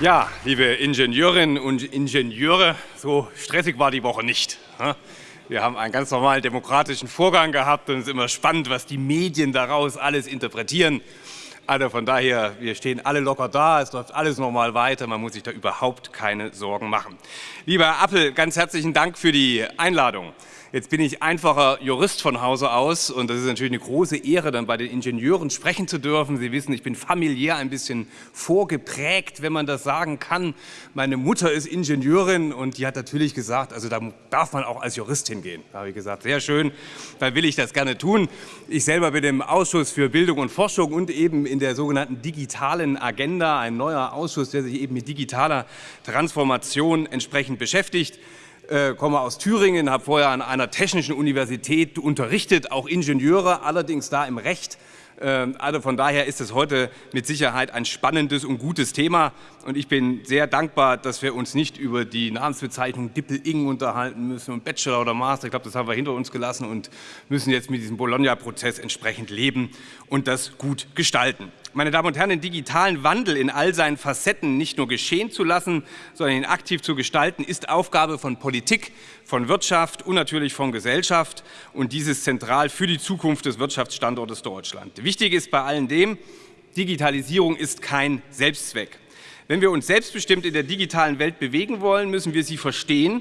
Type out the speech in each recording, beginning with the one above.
Ja, liebe Ingenieurinnen und Ingenieure, so stressig war die Woche nicht. Wir haben einen ganz normalen demokratischen Vorgang gehabt und es ist immer spannend, was die Medien daraus alles interpretieren. Also von daher, wir stehen alle locker da, es läuft alles normal weiter, man muss sich da überhaupt keine Sorgen machen. Lieber Herr Appel, ganz herzlichen Dank für die Einladung. Jetzt bin ich einfacher Jurist von Hause aus und das ist natürlich eine große Ehre, dann bei den Ingenieuren sprechen zu dürfen. Sie wissen, ich bin familiär ein bisschen vorgeprägt, wenn man das sagen kann. Meine Mutter ist Ingenieurin und die hat natürlich gesagt, also da darf man auch als Jurist hingehen. Da habe ich gesagt, sehr schön, dann will ich das gerne tun. Ich selber bin im Ausschuss für Bildung und Forschung und eben in der sogenannten digitalen Agenda, ein neuer Ausschuss, der sich eben mit digitaler Transformation entsprechend beschäftigt äh, komme aus Thüringen, habe vorher an einer technischen Universität unterrichtet, auch Ingenieure, allerdings da im Recht. Ähm, also von daher ist es heute mit Sicherheit ein spannendes und gutes Thema. Und ich bin sehr dankbar, dass wir uns nicht über die Namensbezeichnung Dippel-Ing unterhalten müssen und Bachelor oder Master. Ich glaube, das haben wir hinter uns gelassen und müssen jetzt mit diesem Bologna-Prozess entsprechend leben und das gut gestalten. Meine Damen und Herren, den digitalen Wandel in all seinen Facetten nicht nur geschehen zu lassen, sondern ihn aktiv zu gestalten, ist Aufgabe von Politik, von Wirtschaft und natürlich von Gesellschaft. Und dies ist zentral für die Zukunft des Wirtschaftsstandortes Deutschland. Wichtig ist bei allem dem, Digitalisierung ist kein Selbstzweck. Wenn wir uns selbstbestimmt in der digitalen Welt bewegen wollen, müssen wir sie verstehen.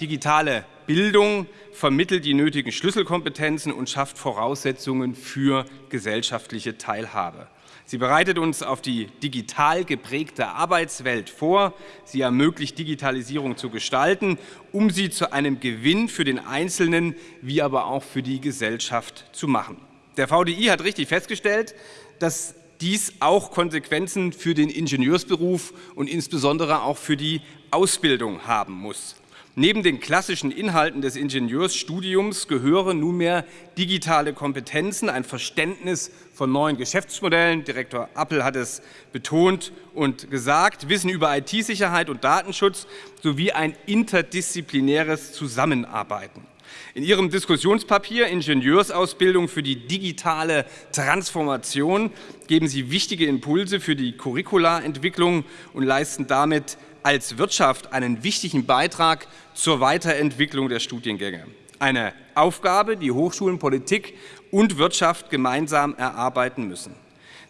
Digitale Bildung vermittelt die nötigen Schlüsselkompetenzen und schafft Voraussetzungen für gesellschaftliche Teilhabe. Sie bereitet uns auf die digital geprägte Arbeitswelt vor. Sie ermöglicht, Digitalisierung zu gestalten, um sie zu einem Gewinn für den Einzelnen wie aber auch für die Gesellschaft zu machen. Der VDI hat richtig festgestellt, dass dies auch Konsequenzen für den Ingenieursberuf und insbesondere auch für die Ausbildung haben muss. Neben den klassischen Inhalten des Ingenieursstudiums gehören nunmehr digitale Kompetenzen, ein Verständnis von neuen Geschäftsmodellen, Direktor Appel hat es betont und gesagt, Wissen über IT-Sicherheit und Datenschutz sowie ein interdisziplinäres Zusammenarbeiten. In Ihrem Diskussionspapier Ingenieursausbildung für die digitale Transformation geben Sie wichtige Impulse für die Curriculaentwicklung und leisten damit als Wirtschaft einen wichtigen Beitrag zur Weiterentwicklung der Studiengänge. Eine Aufgabe, die Hochschulen, Politik und Wirtschaft gemeinsam erarbeiten müssen.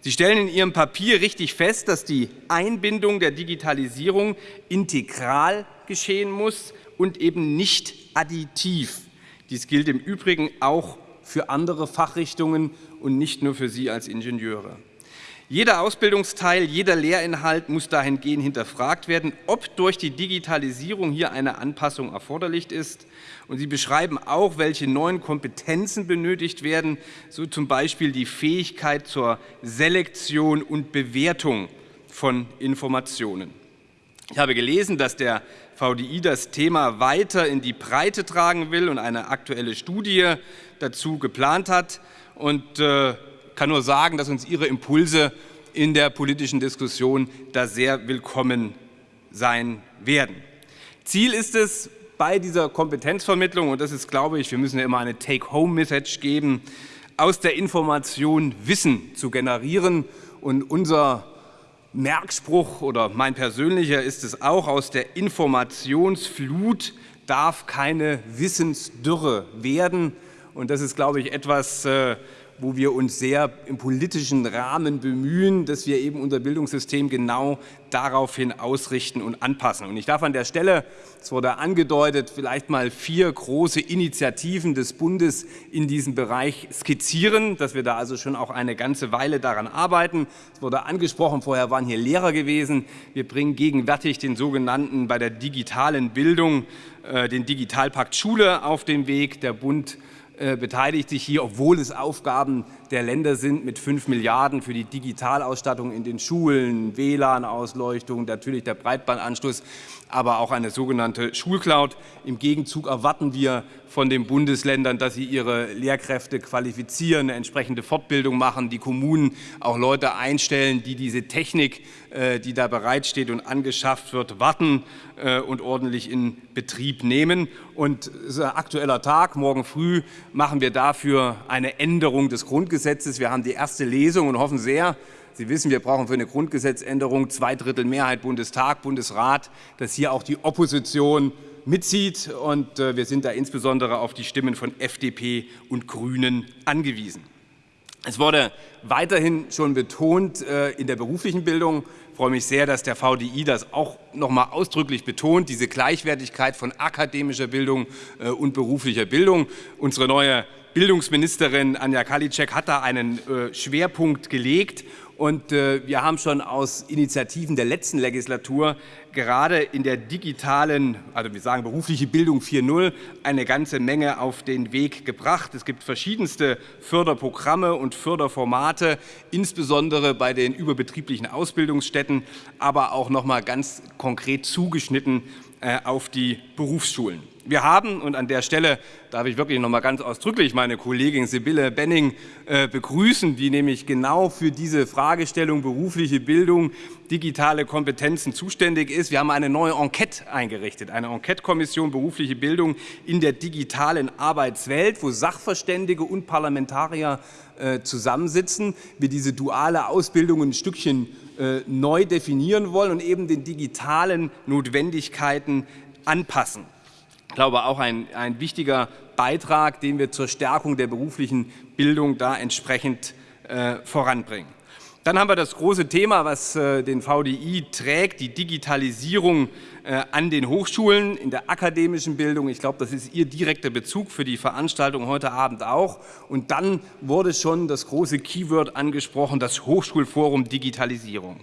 Sie stellen in Ihrem Papier richtig fest, dass die Einbindung der Digitalisierung integral geschehen muss und eben nicht additiv. Dies gilt im Übrigen auch für andere Fachrichtungen und nicht nur für Sie als Ingenieure. Jeder Ausbildungsteil, jeder Lehrinhalt muss dahingehend hinterfragt werden, ob durch die Digitalisierung hier eine Anpassung erforderlich ist. Und Sie beschreiben auch, welche neuen Kompetenzen benötigt werden, so zum Beispiel die Fähigkeit zur Selektion und Bewertung von Informationen. Ich habe gelesen, dass der VDI das Thema weiter in die Breite tragen will und eine aktuelle Studie dazu geplant hat. Und äh, kann nur sagen, dass uns Ihre Impulse in der politischen Diskussion da sehr willkommen sein werden. Ziel ist es bei dieser Kompetenzvermittlung, und das ist, glaube ich, wir müssen ja immer eine Take-Home-Message geben, aus der Information Wissen zu generieren. Und unser Merkspruch oder mein persönlicher ist es auch, aus der Informationsflut darf keine Wissensdürre werden. Und das ist, glaube ich, etwas, äh, wo wir uns sehr im politischen Rahmen bemühen, dass wir eben unser Bildungssystem genau daraufhin ausrichten und anpassen. Und ich darf an der Stelle, es wurde angedeutet, vielleicht mal vier große Initiativen des Bundes in diesem Bereich skizzieren, dass wir da also schon auch eine ganze Weile daran arbeiten. Es wurde angesprochen, vorher waren hier Lehrer gewesen. Wir bringen gegenwärtig den sogenannten bei der digitalen Bildung äh, den Digitalpakt Schule auf den Weg. Der Bund beteiligt sich hier, obwohl es Aufgaben der Länder sind, mit 5 Milliarden für die Digitalausstattung in den Schulen, WLAN-Ausleuchtung, natürlich der Breitbandanschluss, aber auch eine sogenannte Schulcloud. Im Gegenzug erwarten wir von den Bundesländern, dass sie ihre Lehrkräfte qualifizieren, eine entsprechende Fortbildung machen, die Kommunen auch Leute einstellen, die diese Technik, äh, die da bereitsteht und angeschafft wird, warten äh, und ordentlich in Betrieb nehmen. Und aktueller Tag. Morgen früh machen wir dafür eine Änderung des Grundgesetzes. Wir haben die erste Lesung und hoffen sehr, Sie wissen, wir brauchen für eine Grundgesetzänderung zwei Drittel Mehrheit Bundestag, Bundesrat, dass hier auch die Opposition mitzieht. Und äh, wir sind da insbesondere auf die Stimmen von FDP und Grünen angewiesen. Es wurde weiterhin schon betont äh, in der beruflichen Bildung. Ich freue mich sehr, dass der VDI das auch noch mal ausdrücklich betont, diese Gleichwertigkeit von akademischer Bildung äh, und beruflicher Bildung. Unsere neue Bildungsministerin Anja Kalitschek hat da einen Schwerpunkt gelegt und äh, wir haben schon aus Initiativen der letzten Legislatur gerade in der digitalen, also wir sagen berufliche Bildung 4.0, eine ganze Menge auf den Weg gebracht. Es gibt verschiedenste Förderprogramme und Förderformate, insbesondere bei den überbetrieblichen Ausbildungsstätten, aber auch noch mal ganz konkret zugeschnitten äh, auf die Berufsschulen. Wir haben, und an der Stelle darf ich wirklich noch mal ganz ausdrücklich meine Kollegin Sibylle Benning äh, begrüßen, die nämlich genau für diese Fragestellung berufliche Bildung, digitale Kompetenzen zuständig ist. Wir haben eine neue Enquete eingerichtet, eine Enquete-Kommission berufliche Bildung in der digitalen Arbeitswelt, wo Sachverständige und Parlamentarier äh, zusammensitzen, wir diese duale Ausbildung ein Stückchen äh, neu definieren wollen und eben den digitalen Notwendigkeiten anpassen. Ich glaube, auch ein, ein wichtiger Beitrag, den wir zur Stärkung der beruflichen Bildung da entsprechend äh, voranbringen. Dann haben wir das große Thema, was äh, den VDI trägt, die Digitalisierung äh, an den Hochschulen in der akademischen Bildung. Ich glaube, das ist Ihr direkter Bezug für die Veranstaltung heute Abend auch. Und dann wurde schon das große Keyword angesprochen, das Hochschulforum Digitalisierung.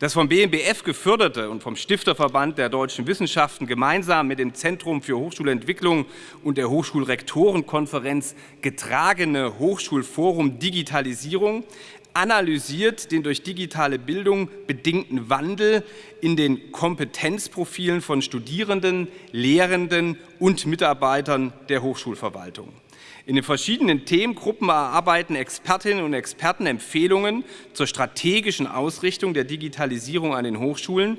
Das vom BMBF geförderte und vom Stifterverband der deutschen Wissenschaften gemeinsam mit dem Zentrum für Hochschulentwicklung und der Hochschulrektorenkonferenz getragene Hochschulforum Digitalisierung analysiert den durch digitale Bildung bedingten Wandel in den Kompetenzprofilen von Studierenden, Lehrenden und Mitarbeitern der Hochschulverwaltung. In den verschiedenen Themengruppen erarbeiten Expertinnen und Experten Empfehlungen zur strategischen Ausrichtung der Digitalisierung an den Hochschulen,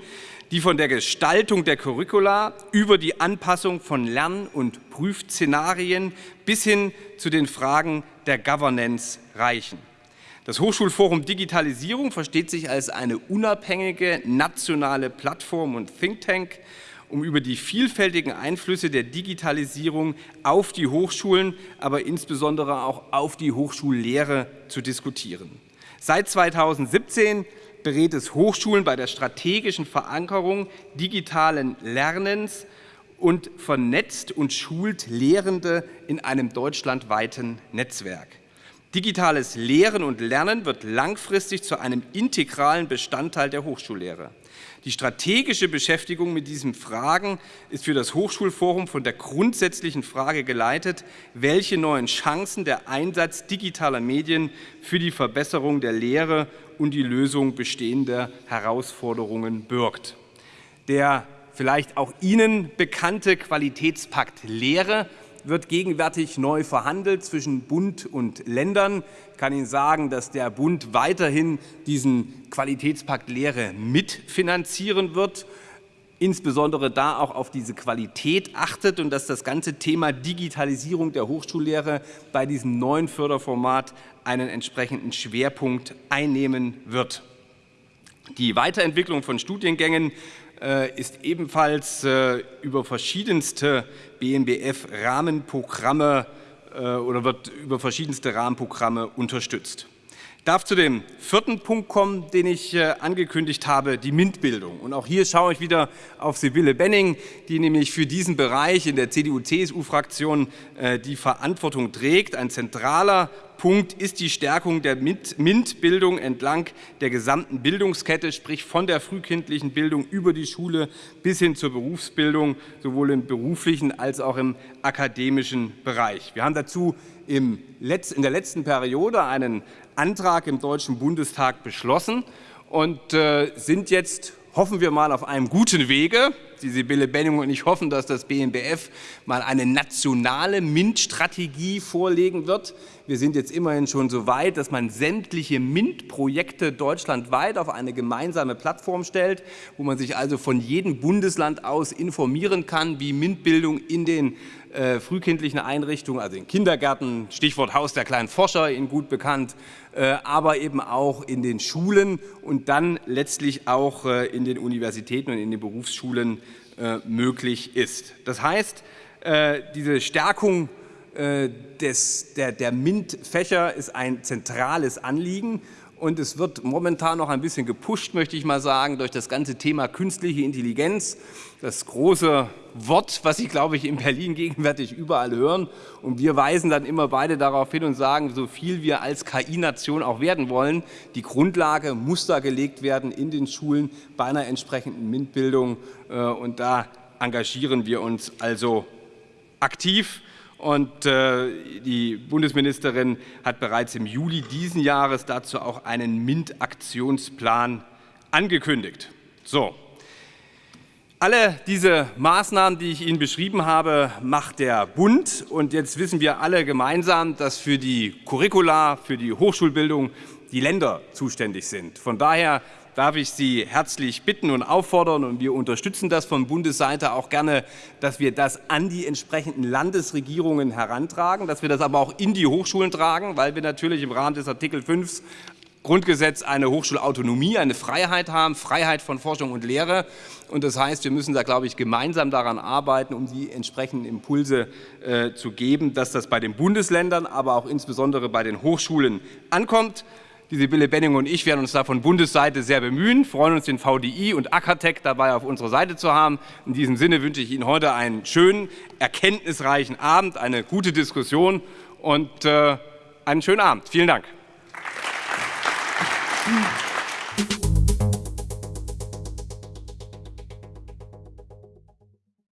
die von der Gestaltung der Curricula über die Anpassung von Lern- und Prüfszenarien bis hin zu den Fragen der Governance reichen. Das Hochschulforum Digitalisierung versteht sich als eine unabhängige nationale Plattform und Think Tank, um über die vielfältigen Einflüsse der Digitalisierung auf die Hochschulen, aber insbesondere auch auf die Hochschullehre zu diskutieren. Seit 2017 berät es Hochschulen bei der strategischen Verankerung digitalen Lernens und vernetzt und schult Lehrende in einem deutschlandweiten Netzwerk. Digitales Lehren und Lernen wird langfristig zu einem integralen Bestandteil der Hochschullehre. Die strategische Beschäftigung mit diesen Fragen ist für das Hochschulforum von der grundsätzlichen Frage geleitet, welche neuen Chancen der Einsatz digitaler Medien für die Verbesserung der Lehre und die Lösung bestehender Herausforderungen birgt. Der vielleicht auch Ihnen bekannte Qualitätspakt Lehre wird gegenwärtig neu verhandelt zwischen Bund und Ländern. Ich kann Ihnen sagen, dass der Bund weiterhin diesen Qualitätspakt Lehre mitfinanzieren wird, insbesondere da auch auf diese Qualität achtet und dass das ganze Thema Digitalisierung der Hochschullehre bei diesem neuen Förderformat einen entsprechenden Schwerpunkt einnehmen wird. Die Weiterentwicklung von Studiengängen ist ebenfalls äh, über verschiedenste BMBF-Rahmenprogramme äh, oder wird über verschiedenste Rahmenprogramme unterstützt. Darf zu dem vierten Punkt kommen, den ich äh, angekündigt habe, die MINT-Bildung. Und auch hier schaue ich wieder auf Sibylle Benning, die nämlich für diesen Bereich in der CDU-CSU-Fraktion äh, die Verantwortung trägt. Ein zentraler Punkt ist die Stärkung der MINT-Bildung entlang der gesamten Bildungskette, sprich von der frühkindlichen Bildung über die Schule bis hin zur Berufsbildung, sowohl im beruflichen als auch im akademischen Bereich. Wir haben dazu in der letzten Periode einen Antrag im Deutschen Bundestag beschlossen und äh, sind jetzt, hoffen wir mal, auf einem guten Wege. Die Sibylle Benning und ich hoffen, dass das BMBF mal eine nationale MINT-Strategie vorlegen wird. Wir sind jetzt immerhin schon so weit, dass man sämtliche MINT-Projekte deutschlandweit auf eine gemeinsame Plattform stellt, wo man sich also von jedem Bundesland aus informieren kann, wie MINT-Bildung in den äh, frühkindlichen Einrichtungen, also in Kindergärten, Stichwort Haus der kleinen Forscher, Ihnen gut bekannt, äh, aber eben auch in den Schulen und dann letztlich auch äh, in den Universitäten und in den Berufsschulen möglich ist. Das heißt, äh, diese Stärkung äh, des, der, der MINT-Fächer ist ein zentrales Anliegen und es wird momentan noch ein bisschen gepusht, möchte ich mal sagen, durch das ganze Thema künstliche Intelligenz. Das große Wort, was Sie, glaube ich, in Berlin gegenwärtig überall hören. Und wir weisen dann immer beide darauf hin und sagen, so viel wir als KI-Nation auch werden wollen, die Grundlage muss da gelegt werden in den Schulen bei einer entsprechenden MINT-Bildung. Äh, und da engagieren wir uns also aktiv. Und äh, die Bundesministerin hat bereits im Juli diesen Jahres dazu auch einen MINT-Aktionsplan angekündigt. So. Alle diese Maßnahmen, die ich Ihnen beschrieben habe, macht der Bund. Und jetzt wissen wir alle gemeinsam, dass für die Curricula, für die Hochschulbildung die Länder zuständig sind. Von daher darf ich Sie herzlich bitten und auffordern, und wir unterstützen das von Bundesseite auch gerne, dass wir das an die entsprechenden Landesregierungen herantragen, dass wir das aber auch in die Hochschulen tragen, weil wir natürlich im Rahmen des Artikel 5 Grundgesetz eine Hochschulautonomie, eine Freiheit haben, Freiheit von Forschung und Lehre. Und das heißt, wir müssen da, glaube ich, gemeinsam daran arbeiten, um die entsprechenden Impulse äh, zu geben, dass das bei den Bundesländern, aber auch insbesondere bei den Hochschulen ankommt. Die Sibylle Benning und ich werden uns da von Bundesseite sehr bemühen, freuen uns, den VDI und Ackertech dabei auf unserer Seite zu haben. In diesem Sinne wünsche ich Ihnen heute einen schönen, erkenntnisreichen Abend, eine gute Diskussion und äh, einen schönen Abend. Vielen Dank.